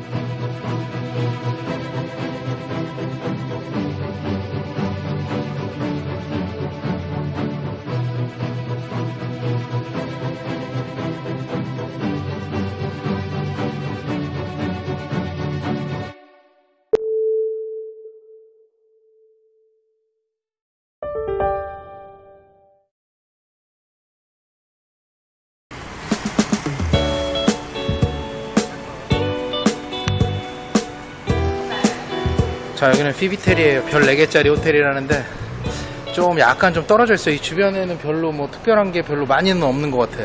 Música 자 여기는 피비텔이에요 별 4개짜리 호텔이라는데 좀 약간 좀 떨어져 있어요 이 주변에는 별로 뭐 특별한 게 별로 많이는 없는 것 같아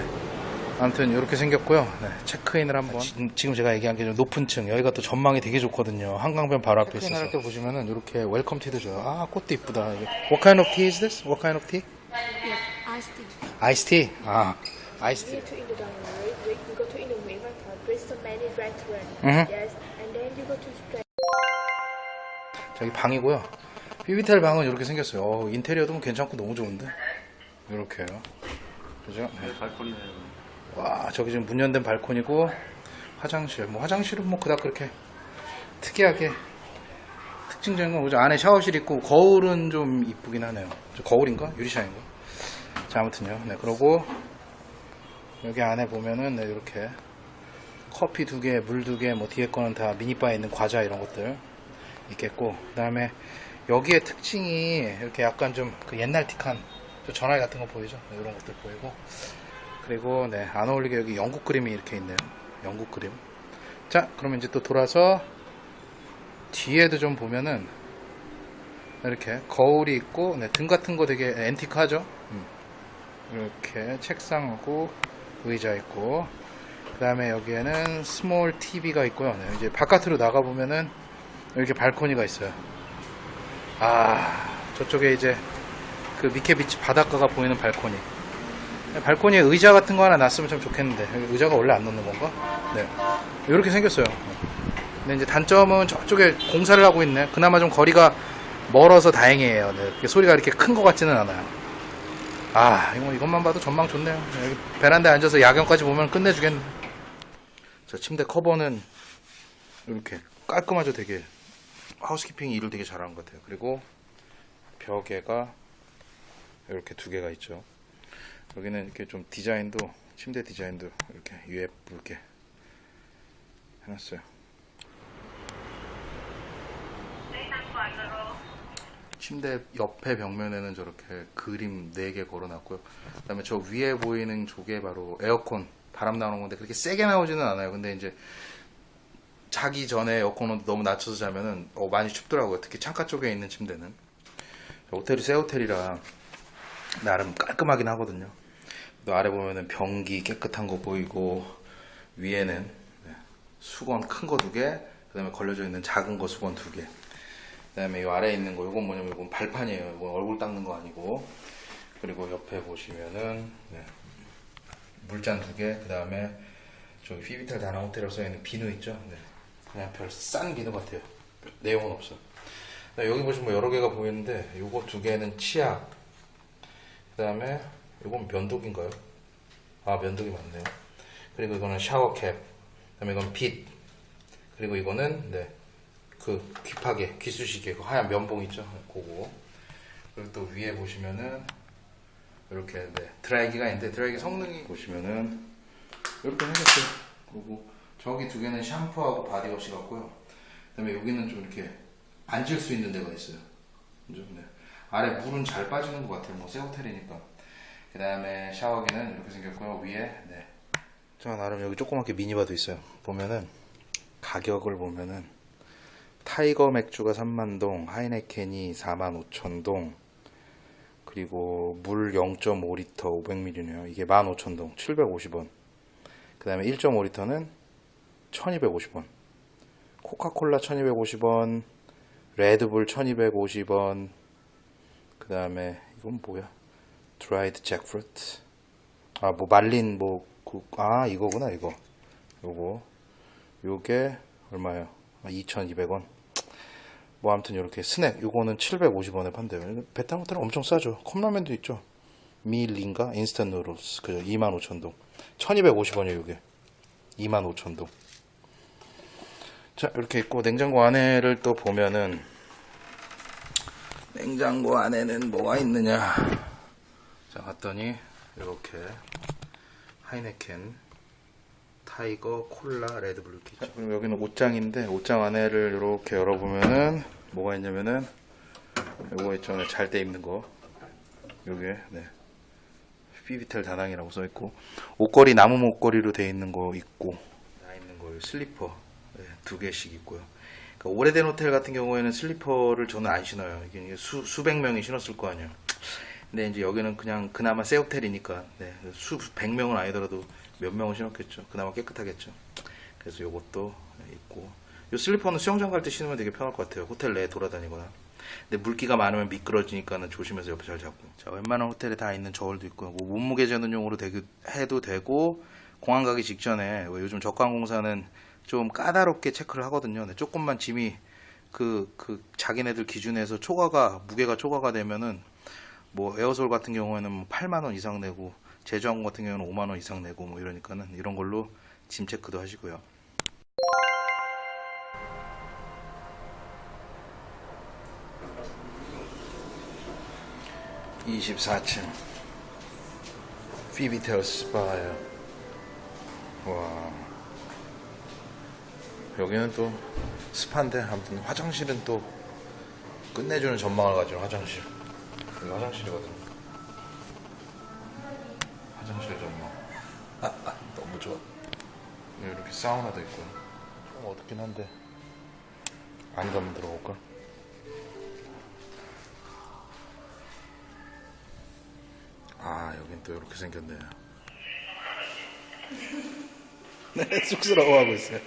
아무튼 이렇게 생겼고요 네, 체크인을 한번 지- 지금 제가 얘기한 게 좀 높은 층 여기가 또 전망이 되게 좋거든요 한강변 바로 앞에 있어서 체크인할 때 보시면은 이렇게 welcome tea도 줘요 아 꽃도 이쁘다. What kind of tea is this? What kind of tea? Yes, iced tea. Ice tea? 아 You to right? Go to there's so many restaurants. Mhm. Yes, and then you go to. 저기 방이고요. 비비텔 방은 이렇게 생겼어요. 어, 인테리어도 뭐 괜찮고 너무 좋은데. 이렇게요. 그죠? 네. 와, 저기 지금 문 연된 발코니고 화장실. 뭐 화장실은 뭐 그닥 그렇게 특이하게 특징적인 건 뭐죠? 안에 샤워실 있고 거울은 좀 이쁘긴 하네요. 저 거울인가? 유리창인가? 자, 아무튼요. 네, 그러고 여기 안에 보면은 네, 이렇게 커피 두 개, 물 두 개, 뭐 뒤에 거는 다 미니바에 있는 과자 이런 것들 있겠고 그 다음에 여기에 특징이 이렇게 약간 좀 그 옛날 틱한 저 전화기 같은 거 보이죠? 네, 이런 것들 보이고. 그리고 네, 안 어울리게 여기 영국 그림이 이렇게 있네요. 영국 그림. 자 그러면 이제 또 돌아서 뒤에도 좀 보면은 이렇게 거울이 있고 네, 등 같은 거 되게 앤티크하죠? 음. 이렇게 책상하고 의자 있고 그 다음에 여기에는 small TV가 있고요. 네, 이제 바깥으로 나가 보면은 이렇게 발코니가 있어요. 아, 저쪽에 이제 그 미케비치 바닷가가 보이는 발코니. 발코니에 의자 같은 거 하나 놨으면 참 좋겠는데 의자가 원래 안 놓는 건가? 네, 이렇게 생겼어요. 근데 이제 단점은 저쪽에 공사를 하고 있네. 그나마 좀 거리가 멀어서 다행이에요. 네, 소리가 이렇게 큰 것 같지는 않아요. 아, 이거 이것만 봐도 전망 좋네요. 여기 베란다에 앉아서 야경까지 보면 끝내주겠네. 저 침대 커버는 이렇게 깔끔하죠, 되게. 하우스키핑 일을 되게 잘하는 것 같아요. 그리고 벽에가 이렇게 두 개가 있죠. 여기는 이렇게 좀 디자인도 침대 디자인도 이렇게 예쁘게 해놨어요. 침대 옆에 벽면에는 저렇게 그림 4개 걸어놨고요. 그 다음에 저 위에 보이는 쪽에 바로 에어컨, 바람 나오는 건데 그렇게 세게 나오지는 않아요. 근데 이제 자기 전에 에어컨 온도 너무 낮춰서 자면은 어, 많이 춥더라고요. 특히 창가 쪽에 있는 침대는. 호텔이 새 호텔이라 나름 깔끔하긴 하거든요. 또 아래 보면은 변기 깨끗한 거 보이고 위에는 네, 수건 큰 거 두 개, 그다음에 걸려져 있는 작은 거 수건 두 개. 그다음에 이 아래에 있는 거 이건 뭐냐면 이건 발판이에요. 이건 얼굴 닦는 거 아니고. 그리고 옆에 보시면은 네, 물잔 두 개, 그다음에 저기 피비탈 다나 호텔이라고 써 있는 비누 있죠? 네. 그냥 별싼 비누 같아요. 내용은 없어. 네, 여기 보시면 여러 개가 보이는데 요거 두 개는 치약. 그 다음에 이건 면도기인가요? 아 면도기 맞네요. 그리고 이거는 샤워캡. 그 다음에 이건 빗. 그리고 이거는 네. 그 귀파개, 귀쑤시개, 그 하얀 면봉 있죠? 그거. 그리고 또 위에 보시면은 이렇게 네, 드라이기가 있는데 드라이기 성능이 보시면은 이렇게 생겼어요. 그리고 저기 두 개는 샴푸하고 바디워시 같고요. 그 다음에 여기는 좀 이렇게 앉을 수 있는 데가 있어요. 그죠? 네. 아래 물은 잘 빠지는 것 같아요. 뭐새 호텔이니까. 그 다음에 샤워기는 이렇게 생겼고요. 위에 네. 자 나름 여기 조그맣게 미니바도 있어요. 보면은 가격을 보면은 타이거 맥주가 3만동, 하이네켄이 4만 5천동, 그리고 물 0.5리터 500ml네요. 이게 15,000동, 750원. 그 다음에 1.5리터는 1250원. 코카콜라 1250원, 레드불 1250원, 그 다음에 이건 뭐야? dried jackfruit. 아, 뭐 말린 뭐, 그, 아, 이거구나, 이거. 요거. 요게 얼마예요? 아, 2,200원. 뭐 아무튼 이렇게 스낵 요거는 750원에 판대요. 베트남 호텔은 엄청 싸죠. 컵라면도 있죠. 밀린가 instant noodles 그죠 25,000동. 1,250원이에요, 이게. 25,000동. 자 이렇게 있고 냉장고 안에를 또 보면은 냉장고 안에는 뭐가 있느냐. 자 봤더니 이렇게 하이네켄 타이거 콜라 레드불 있죠. 그리고 여기는 옷장인데 옷장 안에를 이렇게 열어보면은 뭐가 있냐면은 요거 있잖아요 잘 때 입는 거. 요게 네. 피비텔 다낭이라고 써있고 옷걸이 나무 목걸이로 돼 있는 거 있고 나 있는 거 슬리퍼. 네, 두 개씩 있고요. 그러니까 오래된 호텔 같은 경우에는 슬리퍼를 저는 안 신어요. 이게 수, 수백 명이 신었을 거 아니에요. 근데 이제 여기는 그냥 그나마 새 호텔이니까 네, 수백 명은 아니더라도 몇 명은 신었겠죠. 그나마 깨끗하겠죠. 그래서 요것도 있고. 요 슬리퍼는 수영장 갈 때 신으면 되게 편할 것 같아요. 호텔 내에 돌아다니거나. 근데 물기가 많으면 미끄러지니까는 조심해서 옆에 잘 잡고. 자, 웬만한 호텔에 다 있는 저울도 있고, 뭐 몸무게 재는 용으로 되게 해도 되고, 공항 가기 직전에, 왜 요즘 저가항공사는 좀 까다롭게 체크를 하거든요. 근데 조금만 짐이 그, 그, 자기네들 기준에서 초과가, 무게가 초과가 되면은, 뭐 에어솔 같은 경우에는 뭐 8만 원 이상 내고, 제주항공 같은 경우는 5만 원 이상 내고, 뭐 이러니까는 이런 걸로 짐 체크도 하시고요. (24층) 피비텔 스파예요 와 여기는 또 스파인데 아무튼 화장실은 또 끝내주는 전망을 가지고 화장실. 여기 화장실이거든. 화장실 전망. 너무 좋아. 이렇게 사우나도 있고. 좀 어둡긴 한데. 아니다 한번 들어볼까? 아 여긴 또 이렇게 생겼네요 네 쑥스러워하고 있어요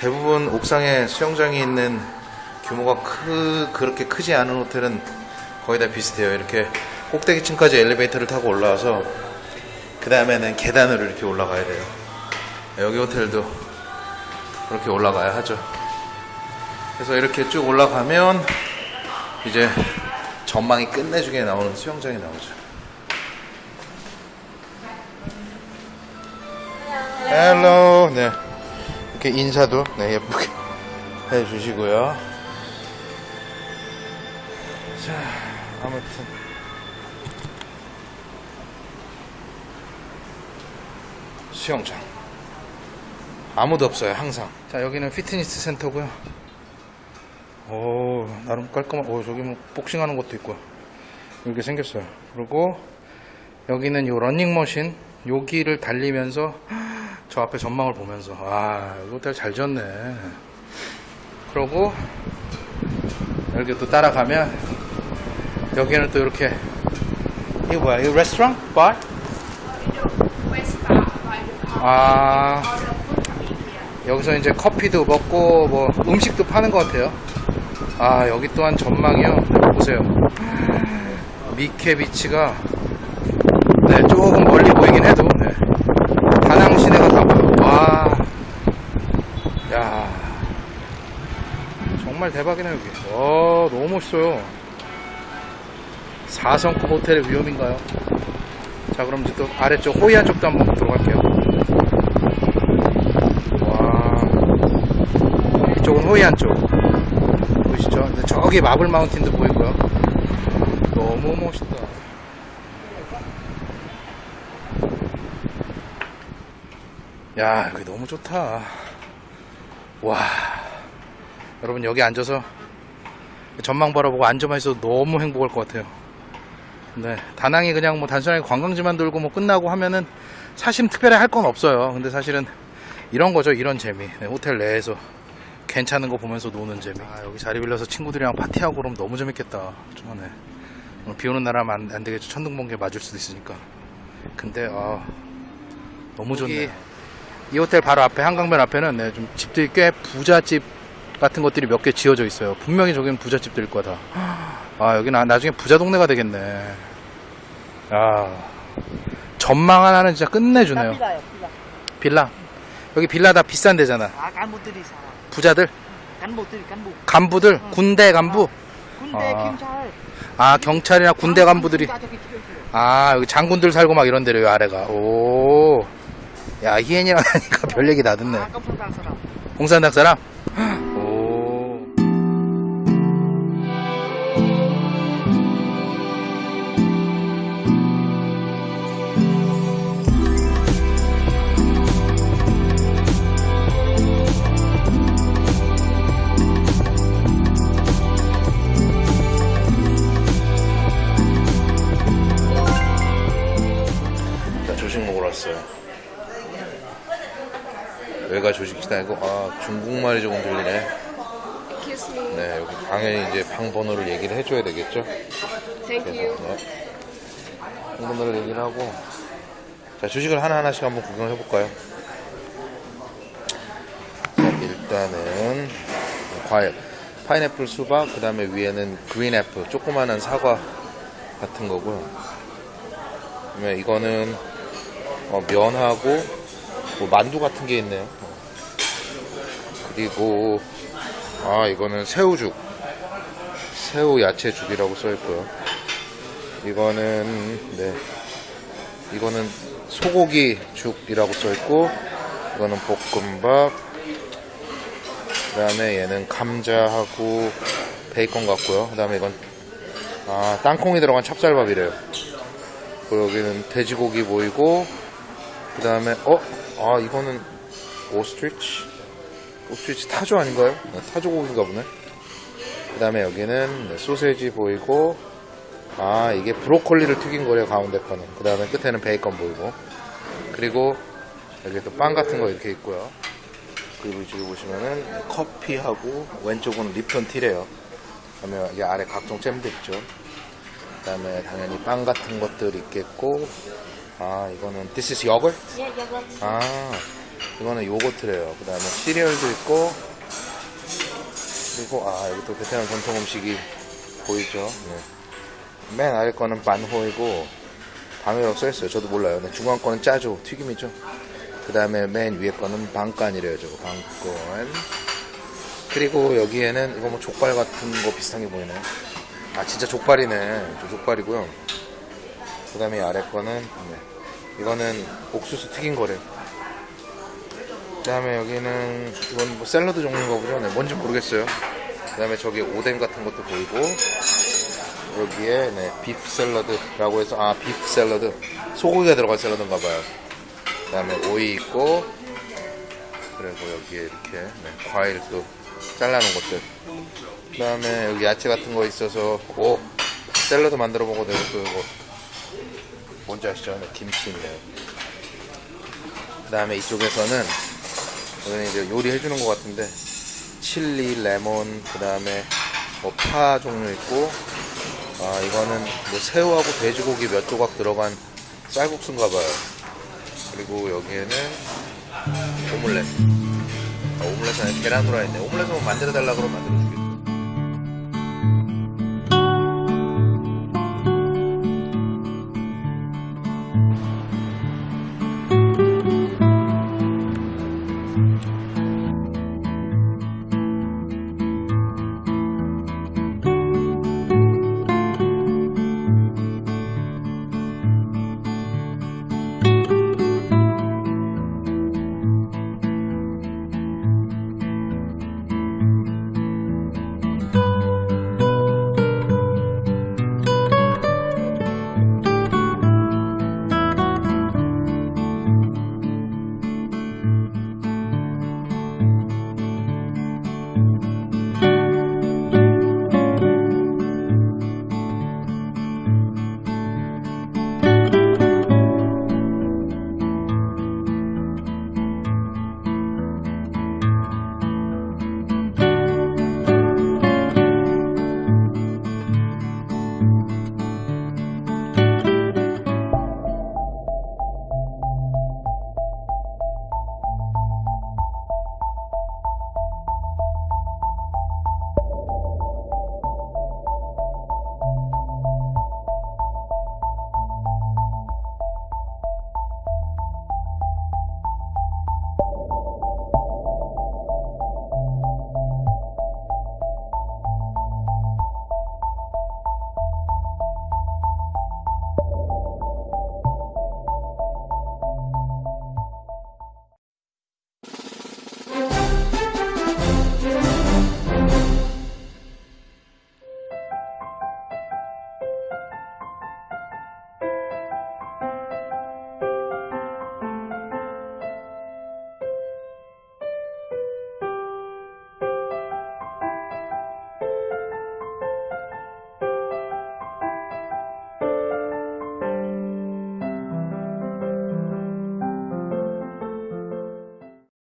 대부분 옥상에 수영장이 있는 규모가 크, 그렇게 크지 않은 호텔은 거의 다 비슷해요. 이렇게 꼭대기층까지 엘리베이터를 타고 올라와서 그 다음에는 계단으로 이렇게 올라가야 돼요. 여기 호텔도 그렇게 올라가야 하죠. 그래서 이렇게 쭉 올라가면 이제 전망이 끝내주게 나오는 수영장이 나오죠. hello, 네. 이렇게 인사도 네, 예쁘게 해주시고요. 자, 아무튼. 수영장. 아무도 없어요, 항상. 자, 여기는 피트니스 센터고요. 오, 나름 깔끔한, 오, 저기 뭐, 복싱하는 것도 있고. 이렇게 생겼어요. 그리고, 여기는 요 러닝머신, 여기를 달리면서, 저 앞에 전망을 보면서, 아, 이 호텔 잘 지었네. 그러고, 이렇게 또 따라가면, 여기는 또 이렇게, 이거 뭐야, 이거 레스토랑? 바? 아. 여기서 이제 커피도 먹고, 뭐, 음식도 파는 것 같아요. 아, 여기 또한 전망이요. 보세요. 미케 비치가, 네, 조금 멀리 보이긴 해도, 네. 다낭 시내가 다 보여. 와. 야. 정말 대박이네, 여기. 와, 너무 멋있어요. 4성급 호텔의 위험인가요? 자, 그럼 이제 또 아래쪽 호이안 쪽도 한번 들어갈게요. 와. 이쪽은 호이안 쪽. 보이시죠? 저기 마블 마운틴도 보이고요. 너무 멋있다. 야, 여기 너무 좋다. 와. 여러분, 여기 앉아서 전망 바라보고 앉아만 있어도 너무 행복할 것 같아요. 네. 다낭이 그냥 뭐 단순하게 관광지만 돌고 뭐 끝나고 하면은 사실 특별히 할 건 없어요. 근데 사실은 이런 거죠. 이런 재미. 네, 호텔 내에서 괜찮은 거 보면서 노는 재미. 아, 여기 자리 빌려서 친구들이랑 파티하고 그러면 너무 재밌겠다. 좀 네. 오늘 비 오는 날 하면 안, 안 되겠죠. 천둥 번개 맞을 수도 있으니까. 근데, 아, 너무 좋네. 이 호텔 바로 앞에, 한강변 앞에는 네, 좀 집들이 꽤 부잣집 같은 것들이 몇 개 지어져 있어요. 분명히 저기는 부잣집들일 거다. 아, 여기 나, 나중에 부자 동네가 되겠네. 아, 전망 하나는 진짜 끝내주네요. 빌라. 빌라. 여기 빌라 다 비싼 데잖아. 아, 간부들이 살아. 부자들, 간부들, 간부. 간부들, 군대 간부. 군대, 아. 경찰. 아, 경찰이나 군대 간부들이. 다 저기 죽였어요. 아, 여기 장군들 살고 막 이런 데로, 요 아래가. 오. 야, 히엔이랑 하니까 별 얘기 다 듣네. 아, 놀란 사람. 홍산당 사람? 여기가 조식식당이고, 아, 중국말이 조금 들리네. 네, 여기 당연히 이제 방 번호를 얘기를 해줘야 되겠죠? You. 네. 방 번호를 얘기를 하고. 자, 조식을 하나하나씩 한번 구경을 해볼까요? 자, 일단은, 과일. 파인애플 수박, 그 다음에 위에는 그린 애플, 조그마한 사과 같은 거고요. 그다음에 이거는 어, 면하고 뭐 만두 같은 게 있네요. 그리고 아 이거는 새우죽, 새우 야채죽이라고 써 있고요. 이거는 네 이거는 소고기 죽이라고 써 있고 이거는 볶음밥. 그 다음에 얘는 감자하고 베이컨 같고요. 그 다음에 이건 아 땅콩이 들어간 찹쌀밥이래요. 그리고 여기는 돼지고기 보이고 그 다음에 어? 아 이거는 오스트리치? 오스트리치 타조 아닌가요? 네, 타조 고기인가 보네 그 다음에 여기는 네, 소세지 보이고 아 이게 브로콜리를 튀긴 거래요 가운데 거는 그 다음에 끝에는 베이컨 보이고 그리고 여기 또 빵 같은 거 이렇게 있고요 그리고 이쪽에 보시면은 커피하고 왼쪽은 립톤 티래요 그 다음에 여기 아래 각종 잼들 있죠 그 다음에 당연히 빵 같은 것들 있겠고 아 이거는 This is yogurt? Yeah, yogurt. 아 이거는 요거트래요. 그 다음에 시리얼도 있고 그리고 아 여기 또 베트남 전통 음식이 보이죠? 네. 맨 아래 거는 반호이고 방이라고 써있어요. 저도 몰라요. 네, 중간 거는 짜조 튀김이죠. 그 다음에 맨 위에 거는 방간이래요 저거. 방간. 그리고 여기에는 이거 뭐 족발 같은 거 비슷한 게 보이네. 아 진짜 족발이네. 저 족발이고요. 그 다음에 아래 거는 네. 이거는 옥수수 튀긴 거래요 그 다음에 여기는 이건 뭐 샐러드 종류인가 보죠 네, 뭔지 모르겠어요. 그 다음에 저기 오뎅 같은 것도 보이고 여기에 네, 비프 샐러드라고 해서 아 비프 샐러드 소고기가 들어간 샐러드인가 봐요. 그 다음에 오이 있고 그리고 여기에 이렇게 네, 과일도 잘라놓은 것들. 그 다음에 여기 야채 같은 거 있어서 오 샐러드 만들어 먹어도 되고 또 이거 뭔지 아시죠? 네, 김치 있네요. 그 다음에 이쪽에서는 여기는 이제 요리 해 주는 것 같은데 칠리, 레몬, 그 다음에 뭐 파 종류 있고 아 이거는 뭐 새우하고 돼지고기 몇 조각 들어간 쌀국수인가 봐요. 그리고 여기에는 오믈렛. 아, 오믈렛은 계란 후라이인데 오믈렛은 뭐 만들어 달라 그러면 만들어